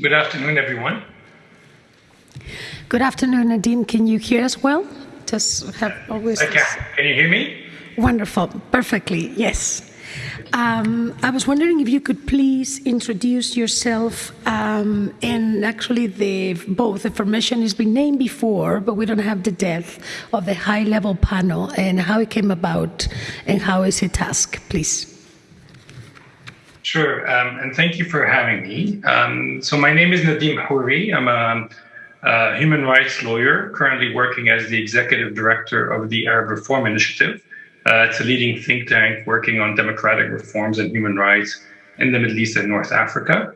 Good afternoon, everyone. Good afternoon, Nadim. Can you hear us well? Just have always. I can. Can you hear me? Wonderful. Perfectly. Yes. Um, I was wondering if you could please introduce yourself. Um, and actually, the, both the formation has been named before, but we don't have the depth of the high level panel and how it came about and how is it tasked, please. Sure, um, and thank you for having me. Um, so my name is Nadim Houry. I'm a, a, human rights lawyer, currently working as the executive director of the Arab Reform Initiative. Uh, it's a leading think tank working on democratic reforms and human rights in the Middle East and North Africa.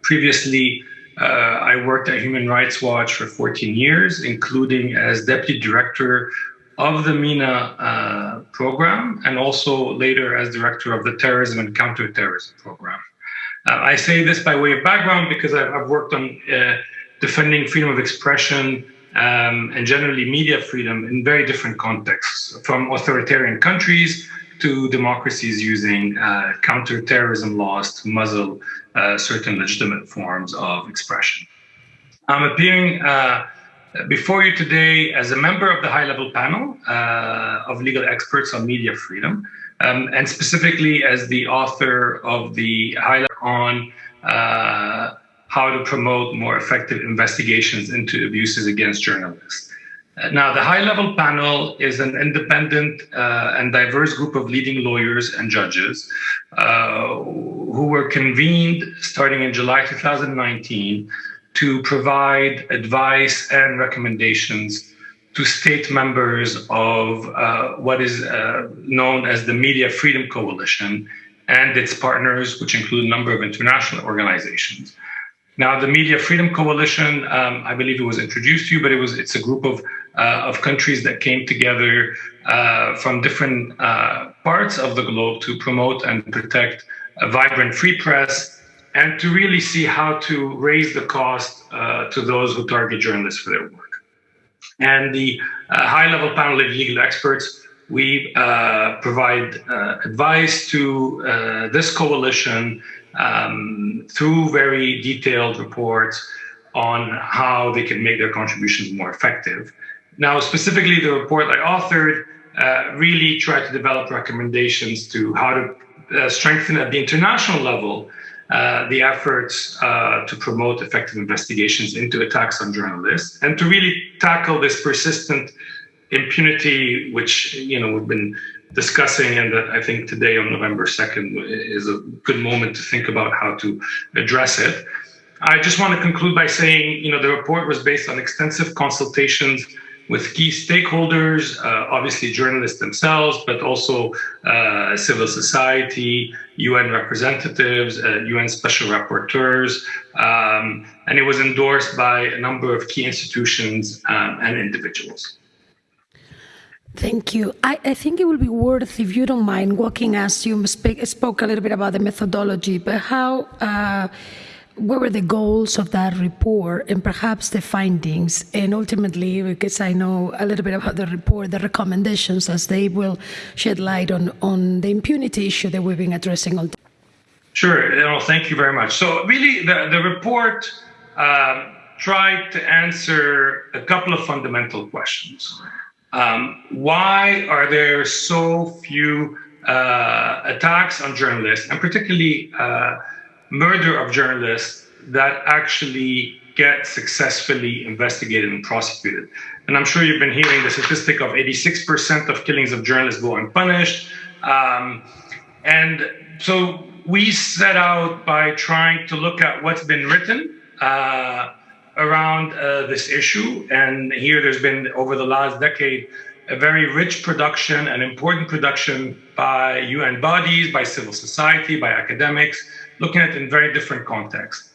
Previously, uh, I worked at Human Rights Watch for 14 years, including as deputy director of the MENA uh, program and also later as director of the terrorism and counterterrorism program. Uh, I say this by way of background because I've, I've worked on uh, defending freedom of expression um, and generally media freedom in very different contexts, from authoritarian countries to democracies using uh, counterterrorism laws to muzzle uh, certain legitimate forms of expression. I'm appearing uh, before you today as a member of the high-level panel uh, of legal experts on media freedom, um, and specifically as the author of the highlight on uh, how to promote more effective investigations into abuses against journalists. Uh, now, the high-level panel is an independent uh, and diverse group of leading lawyers and judges uh, who were convened starting in July 2019 to provide advice and recommendations to state members of uh, what is uh, known as the Media Freedom Coalition and its partners, which include a number of international organizations. Now, the Media Freedom Coalition, um, I believe it was introduced to you, but it was it's a group of uh, of countries that came together uh, from different uh, parts of the globe to promote and protect a vibrant free press and to really see how to raise the cost uh, to those who target journalists for their work. And the uh, high-level panel of legal experts, we uh, provide uh, advice to uh, this coalition um, through very detailed reports on how they can make their contributions more effective. Now, specifically, the report I authored uh, really tried to develop recommendations to how to strengthen at the international level uh, the efforts uh, to promote effective investigations into attacks on journalists and to really tackle this persistent impunity, which you know we've been discussing, and that I think today on November 2nd is a good moment to think about how to address it. I just want to conclude by saying, you know, the report was based on extensive consultations with key stakeholders, uh, obviously journalists themselves, but also uh, civil society, UN representatives, uh, UN special rapporteurs, um, and it was endorsed by a number of key institutions um, and individuals. Thank you. I, I, think it will be worth, if you don't mind, walking us, you speak, spoke a little bit about the methodology, but how uh, what were the goals of that report and perhaps the findings? And ultimately because i know a little bit about the report the recommendations as they will shed light on on the impunity issue that we've been addressing all day sure no, thank you very much. So really the, the report uh, tried to answer a couple of fundamental questions. Um, why are there so few uh, attacks on journalists and particularly uh, murder of journalists that actually get successfully investigated and prosecuted. And I'm sure you've been hearing the statistic of 86% of killings of journalists go unpunished. Um, and so we set out by trying to look at what's been written uh, around uh, this issue. And here there's been, over the last decade, a very rich production and important production by UN bodies, by civil society, by academics, looking at it in very different contexts.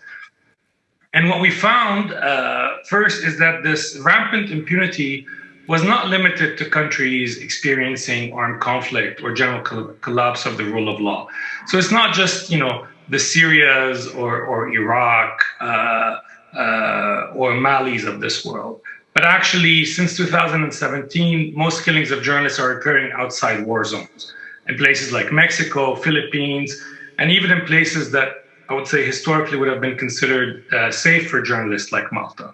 And what we found uh, first is that this rampant impunity was not limited to countries experiencing armed conflict or general collapse of the rule of law. So it's not just, you know, the Syrias or, or Iraq uh, uh, or Malis of this world. But actually, since 2017, most killings of journalists are occurring outside war zones in places like Mexico, Philippines, and even in places that I would say historically would have been considered uh, safe for journalists like Malta.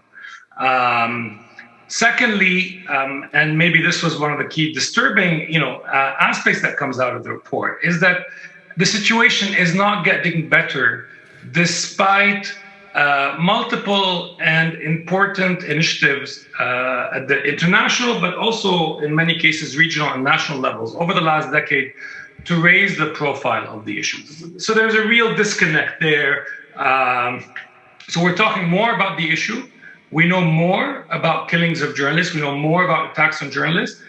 Um, secondly, um, and maybe this was one of the key disturbing, you know, uh, aspects that comes out of the report is that the situation is not getting better despite uh, multiple and important initiatives uh, at the international, but also in many cases regional and national levels over the last decade to raise the profile of the issues. So there's a real disconnect there. Um, so we're talking more about the issue. We know more about killings of journalists. We know more about attacks on journalists.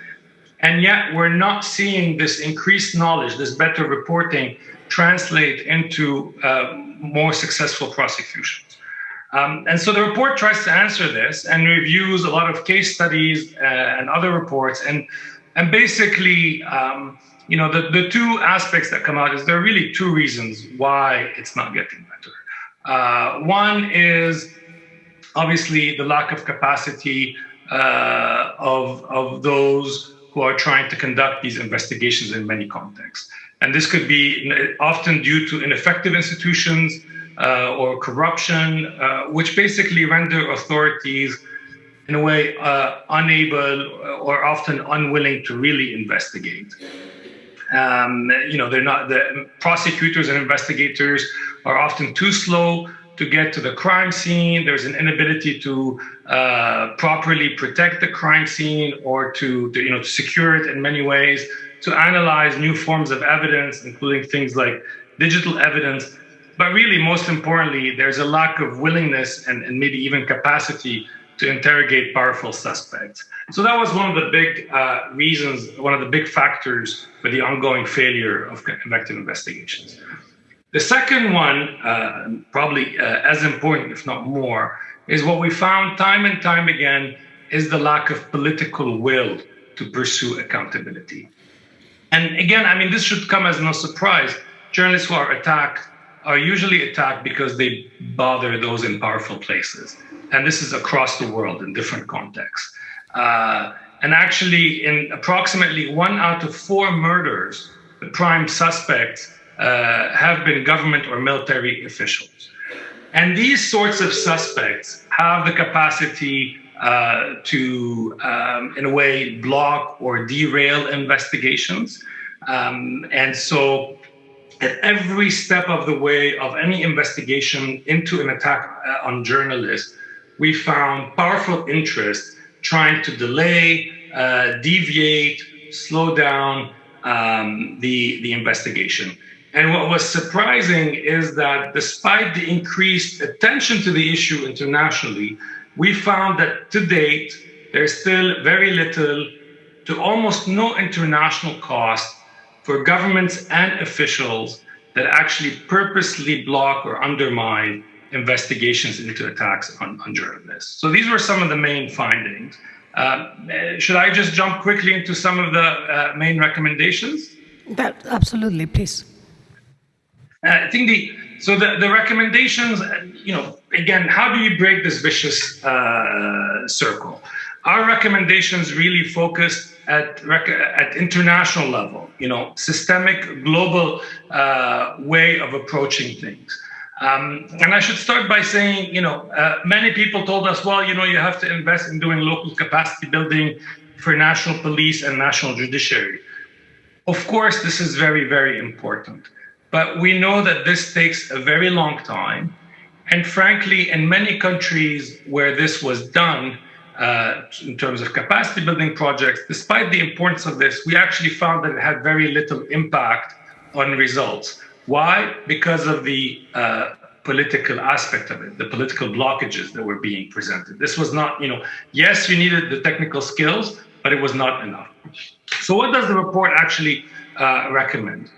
And yet we're not seeing this increased knowledge, this better reporting translate into uh, more successful prosecutions. Um, and so the report tries to answer this and reviews a lot of case studies uh, and other reports. And, and basically, um, you know, the, the two aspects that come out is there are really two reasons why it's not getting better. Uh, one is obviously the lack of capacity uh, of, of those who are trying to conduct these investigations in many contexts. And this could be often due to ineffective institutions uh, or corruption, uh, which basically render authorities in a way uh, unable or often unwilling to really investigate. Um, you know, they're not the prosecutors and investigators are often too slow to get to the crime scene. There's an inability to uh, properly protect the crime scene or to, to, you know to secure it in many ways, to analyze new forms of evidence, including things like digital evidence. But really, most importantly, there's a lack of willingness and, and maybe even capacity to interrogate powerful suspects. So that was one of the big uh, reasons, one of the big factors for the ongoing failure of effective investigations. The second one, uh, probably uh, as important, if not more, is what we found time and time again is the lack of political will to pursue accountability. And again, I mean, this should come as no surprise. Journalists who are attacked are usually attacked because they bother those in powerful places. And this is across the world in different contexts. Uh, and actually, in approximately one out of four murders, the prime suspects uh, have been government or military officials. And these sorts of suspects have the capacity uh, to, um, in a way, block or derail investigations. Um, and so, at every step of the way of any investigation into an attack uh, on journalists, we found powerful interest trying to delay, uh, deviate, slow down um, the, the investigation. And what was surprising is that despite the increased attention to the issue internationally, we found that to date, there's still very little to almost no international cost for governments and officials that actually purposely block or undermine investigations into attacks on, on journalists. So these were some of the main findings. Uh, should I just jump quickly into some of the uh, main recommendations? That absolutely, please. Uh, I think the so the, the recommendations, you know, again, how do you break this vicious uh, circle? Our recommendations really focused at at international level, you know, systemic, global uh, way of approaching things. Um, and I should start by saying, you know, uh, many people told us, well, you know, you have to invest in doing local capacity building for national police and national judiciary. Of course, this is very, very important. But we know that this takes a very long time. And frankly, in many countries where this was done, uh, in terms of capacity building projects, despite the importance of this, we actually found that it had very little impact on results. Why? Because of the uh, political aspect of it, the political blockages that were being presented. This was not, you know, yes, you needed the technical skills, but it was not enough. So, what does the report actually uh, recommend?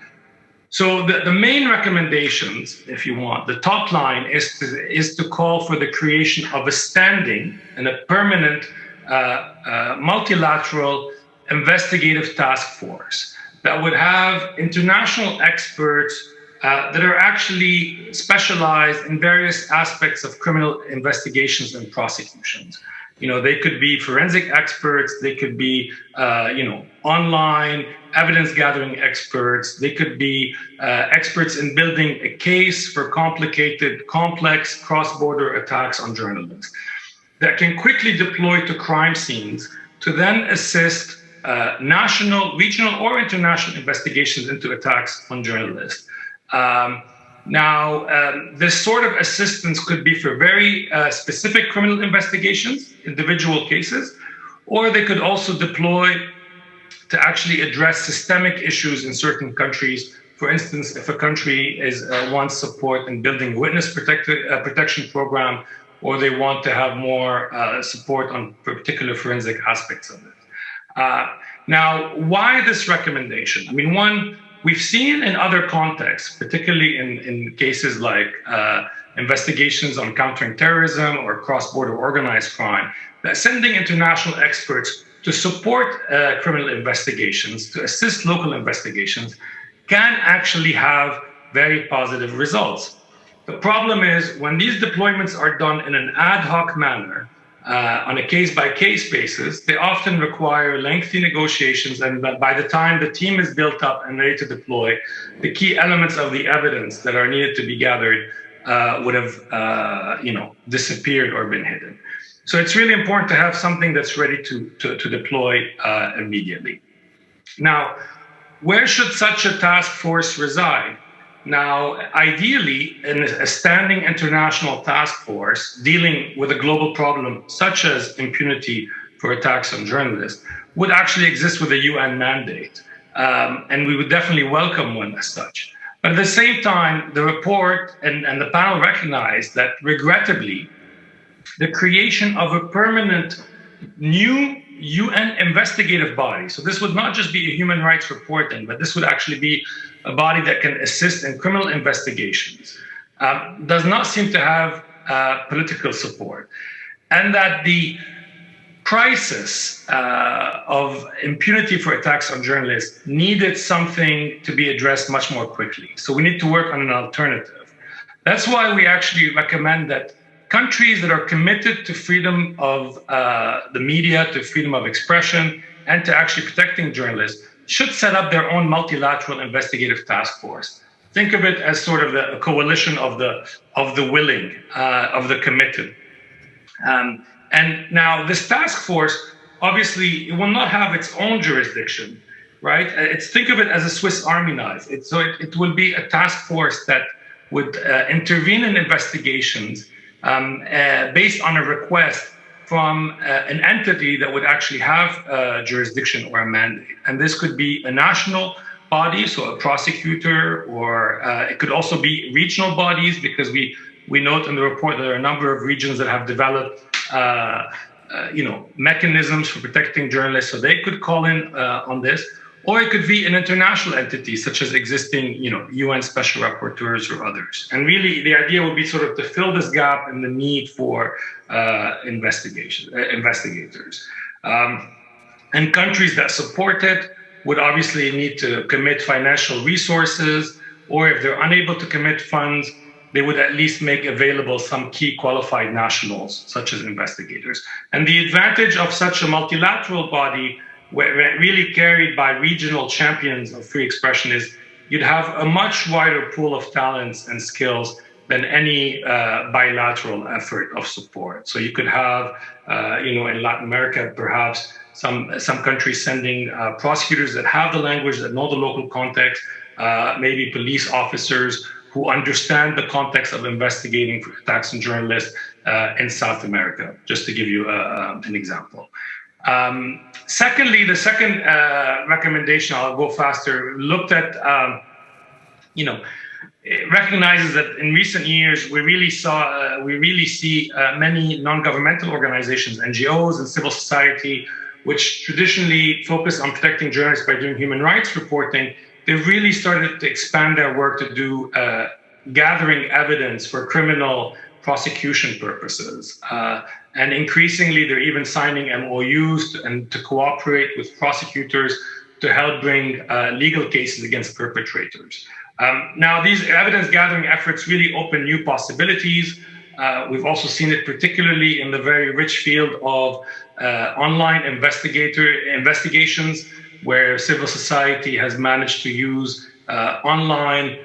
So the, the main recommendations, if you want, the top line is to, is to call for the creation of a standing and a permanent uh, uh, multilateral investigative task force that would have international experts uh, that are actually specialized in various aspects of criminal investigations and prosecutions. You know, they could be forensic experts, they could be, uh, you know, online evidence gathering experts, they could be uh, experts in building a case for complicated, complex cross border attacks on journalists that can quickly deploy to crime scenes to then assist uh, national, regional, or international investigations into attacks on journalists. Um, now, um, this sort of assistance could be for very uh, specific criminal investigations, individual cases, or they could also deploy to actually address systemic issues in certain countries. For instance, if a country is uh, wants support in building witness protect uh, protection program, or they want to have more uh, support on particular forensic aspects of it. Uh, now, why this recommendation? I mean, one, we've seen in other contexts, particularly in, in cases like uh, investigations on countering terrorism or cross-border organized crime, that sending international experts to support uh, criminal investigations, to assist local investigations, can actually have very positive results. The problem is when these deployments are done in an ad hoc manner, uh, on a case by case basis, they often require lengthy negotiations. And by the time the team is built up and ready to deploy, the key elements of the evidence that are needed to be gathered uh, would have, uh, you know, disappeared or been hidden. So it's really important to have something that's ready to, to, to deploy uh, immediately. Now, where should such a task force reside? Now, ideally, a standing international task force dealing with a global problem such as impunity for attacks on journalists would actually exist with a UN mandate. Um, and we would definitely welcome one as such. But at the same time, the report and, and the panel recognized that regrettably, the creation of a permanent new UN investigative body. So this would not just be a human rights reporting, but this would actually be a body that can assist in criminal investigations, um, does not seem to have uh, political support. And that the crisis uh, of impunity for attacks on journalists needed something to be addressed much more quickly. So we need to work on an alternative. That's why we actually recommend that countries that are committed to freedom of uh, the media, to freedom of expression, and to actually protecting journalists should set up their own multilateral investigative task force. Think of it as sort of the coalition of the of the willing, uh, of the committed. Um, and now this task force, obviously, it will not have its own jurisdiction, right? It's think of it as a Swiss Army knife. It, so it, it will be a task force that would uh, intervene in investigations um, uh, based on a request from uh, an entity that would actually have a jurisdiction or a mandate. And this could be a national body, so a prosecutor, or uh, it could also be regional bodies, because we, we note in the report that there are a number of regions that have developed uh, uh you know, mechanisms for protecting journalists, so they could call in uh, on this or it could be an international entity such as existing you know UN special rapporteurs or others. And really the idea would be sort of to fill this gap and the need for uh, investigation, uh, investigators. Um, and countries that support it would obviously need to commit financial resources, or if they're unable to commit funds, they would at least make available some key qualified nationals, such as investigators. And the advantage of such a multilateral body really carried by regional champions of free expression is you'd have a much wider pool of talents and skills than any uh, bilateral effort of support. So you could have, uh, you know, in Latin America, perhaps some some countries sending uh, prosecutors that have the language, that know the local context, uh, maybe police officers who understand the context of investigating attacks on journalists uh, in South America, just to give you uh, an example. Um, secondly, the second uh, recommendation, I'll go faster, looked at, um, you know, it recognizes that in recent years we really saw, uh, we really see uh, many non-governmental organizations, NGOs, and civil society, which traditionally focus on protecting journalists by doing human rights reporting. They've really started to expand their work to do uh, gathering evidence for criminal prosecution purposes. Uh, and increasingly, they're even signing MOUs to, and to cooperate with prosecutors to help bring uh, legal cases against perpetrators. Um, now, these evidence gathering efforts really open new possibilities. Uh, we've also seen it particularly in the very rich field of uh, online investigator investigations, where civil society has managed to use uh, online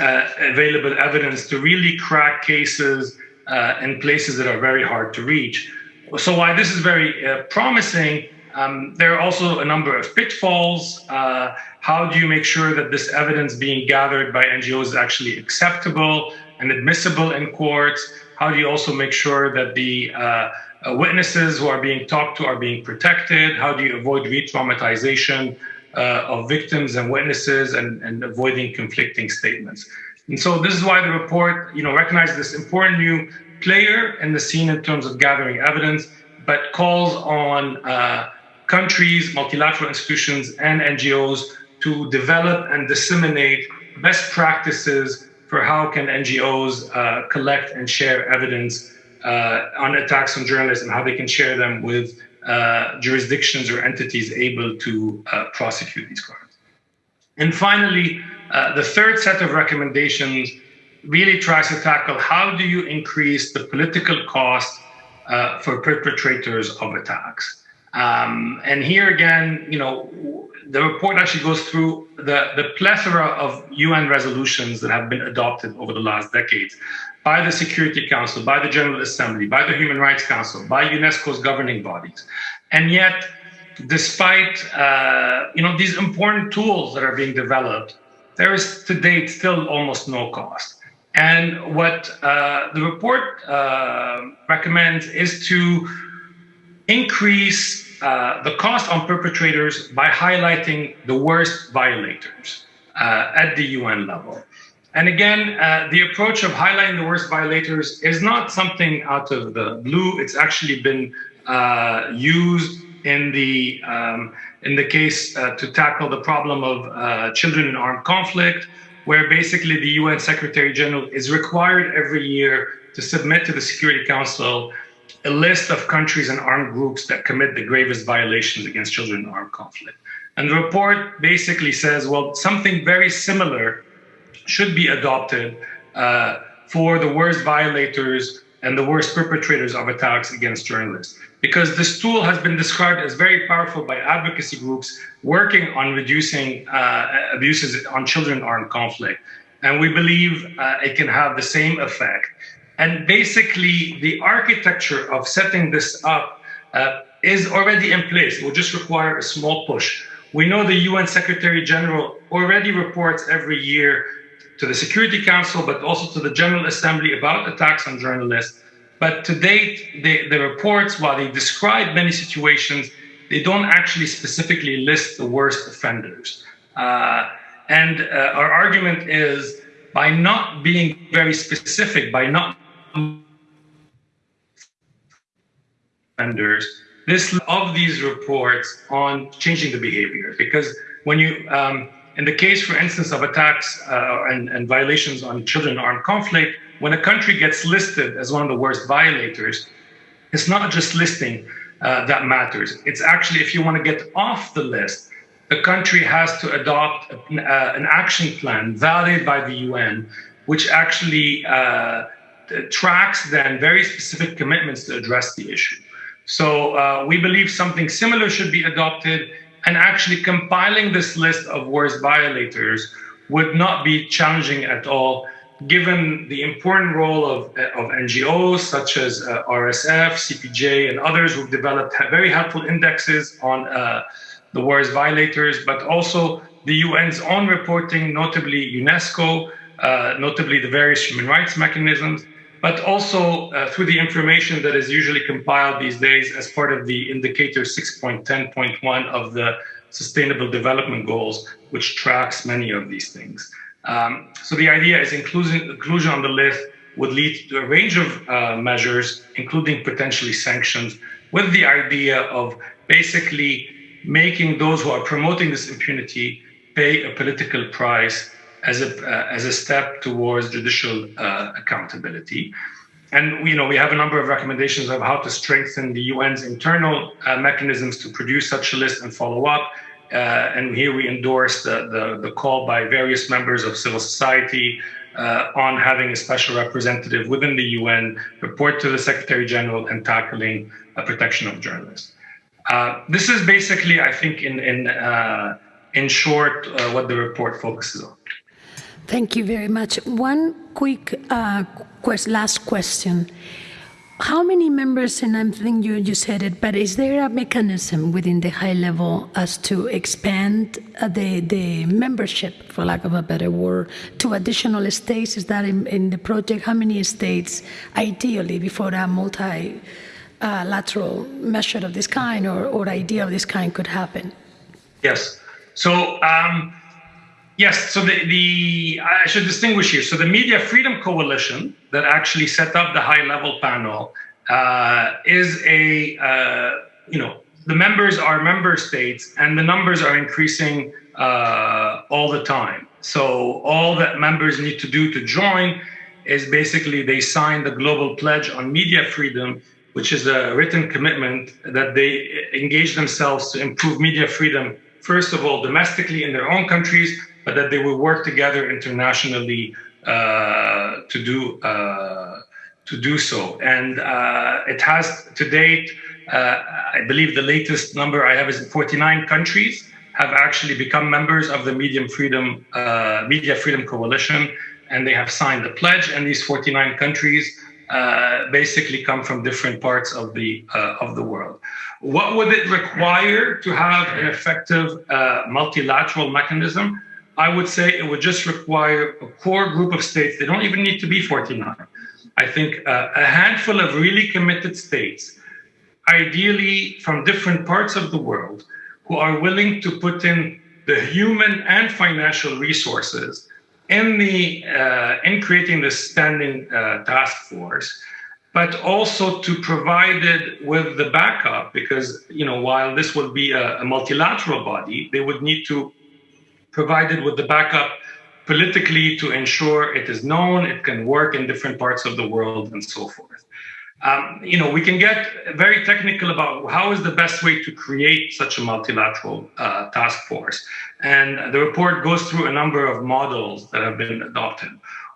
available evidence to really crack cases uh, in places that are very hard to reach. So while this is very uh, promising, um, there are also a number of pitfalls. Uh, how do you make sure that this evidence being gathered by NGOs is actually acceptable and admissible in courts? How do you also make sure that the uh, uh witnesses who are being talked to are being protected? How do you avoid re-traumatization uh, of victims and witnesses and, and avoiding conflicting statements? And so this is why the report, you know, recognizes this important new player in the scene in terms of gathering evidence, but calls on uh, countries, multilateral institutions, and NGOs to develop and disseminate best practices for how can NGOs uh, collect and share evidence uh, on attacks on journalists and how they can share them with jurisdictions or entities able to uh, prosecute these crimes. And finally, uh, the third set of recommendations really tries to tackle how do you increase the political cost uh, for perpetrators of attacks. Um, and here again, you know, the report actually goes through the, the plethora of UN resolutions that have been adopted over the last decades by the Security Council, by the General Assembly, by the Human Rights Council, by UNESCO's governing bodies. And yet, despite uh, you know these important tools that are being developed, there is to date still almost no cost. And what uh, the report uh, recommends is to increase uh, the cost on perpetrators by highlighting the worst violators uh, at the UN level. And again, uh, the approach of highlighting the worst violators is not something out of the blue. It's actually been uh, used in the um, in the case uh, to tackle the problem of uh, children in armed conflict, where basically the UN Secretary General is required every year to submit to the Security Council a list of countries and armed groups that commit the gravest violations against children in armed conflict. And the report basically says, well, something very similar should be adopted uh, for the worst violators and the worst perpetrators of attacks against journalists. Because this tool has been described as very powerful by advocacy groups working on reducing uh, abuses on children armed conflict. And we believe uh, it can have the same effect. And basically, the architecture of setting this up uh, is already in place. It will just require a small push. We know the UN Secretary General already reports every year to the Security Council, but also to the General Assembly about attacks on journalists. But to date, the, reports, while they describe many situations, they don't actually specifically list the worst offenders. Uh, and uh, our argument is by not being very specific, by not offenders, this of these reports on changing the behavior because when you um, in the case for instance of attacks uh, and, and, violations on children in armed conflict when a country gets listed as one of the worst violators it's not just listing uh, that matters it's actually if you want to get off the list the country has to adopt an, uh, an action plan validated by the un which actually uh, tracks then very specific commitments to address the issue. So uh, we believe something similar should be adopted and actually compiling this list of worst violators would not be challenging at all given the important role of, of NGOs such as uh, RSF, CPJ, and others who've developed very helpful indexes on uh, the worst violators, but also the UN's own reporting, notably UNESCO, uh, notably the various human rights mechanisms, but also uh, through the information that is usually compiled these days as part of the indicator 6.10.1 of the Sustainable Development Goals, which tracks many of these things. Um, so the idea is inclusion, inclusion on the list would lead to a range of uh, measures, including potentially sanctions, with the idea of basically making those who are promoting this impunity pay a political price as a uh, as a step towards judicial uh, accountability. And you know we have a number of recommendations of how to strengthen the UN's internal uh, mechanisms to produce such a list and follow up. Uh, and here we endorse the, the, the call by various members of civil society, uh, on having a special representative within the UN report to the Secretary General and tackling protection of journalists. Uh, this is basically, I think, in in in short, what the report focuses on. Thank you very much. One quick uh, quest, last question. How many members, and I think you, you said it, but is there a mechanism within the high level as to expand uh, the, the membership, for lack of a better word, to additional states? Is that in, in the project? How many states, ideally, before a multilateral uh, measure of this kind or, or idea of this kind could happen? Yes. So, um, Yes, so the, the I should distinguish here. So the Media Freedom Coalition that actually set up the high level panel uh, is a uh, you know the members are member states and the numbers are increasing uh, all the time. So all that members need to do to join is basically they sign the global pledge on media freedom, which is a written commitment that they engage themselves to improve media freedom first of all domestically in their own countries but that they will work together internationally uh, to do uh, to do so. And uh, it has to date, uh, I believe the latest number I have is 49 countries have actually become members of the Medium Freedom uh, Media Freedom Coalition, and they have signed the pledge. And these 49 countries uh, basically come from different parts of the of the world. What would it require to have an effective multilateral mechanism? I would say it would just require a core group of states. They don't even need to be 49. I think uh, a handful of really committed states, ideally from different parts of the world, who are willing to put in the human and financial resources in the uh, in creating this standing uh, task force, but also to provide it with the backup because you know while this will be a, a multilateral body, they would need to provided with the backup politically to ensure it is known, it can work in different parts of the world, and so forth. Um, you know, we can get very technical about how is the best way to create such a multilateral uh, task force. And the report goes through a number of models that have been adopted.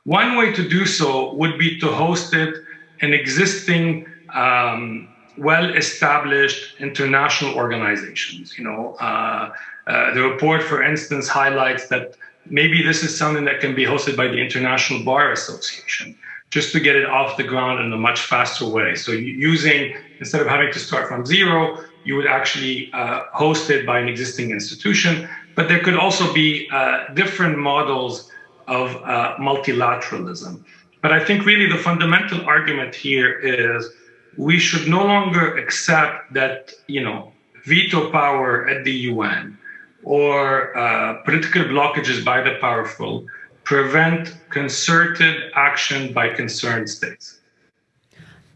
One way to do so would be to host it in existing um, well-established international organizations. You know, uh, the report, for instance, highlights that maybe this is something that can be hosted by the International Bar Association, just to get it off the ground in a much faster way. So using instead of having to start from zero, you would actually uh, host it by an existing institution. But there could also be uh, different models of uh, multilateralism. But I think really the fundamental argument here is we should no longer accept that, you know, veto power at the UN or uh, political blockages by the powerful prevent concerted action by concerned states.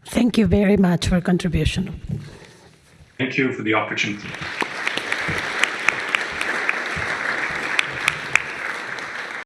Thank you very much for your contribution. Thank you for the opportunity.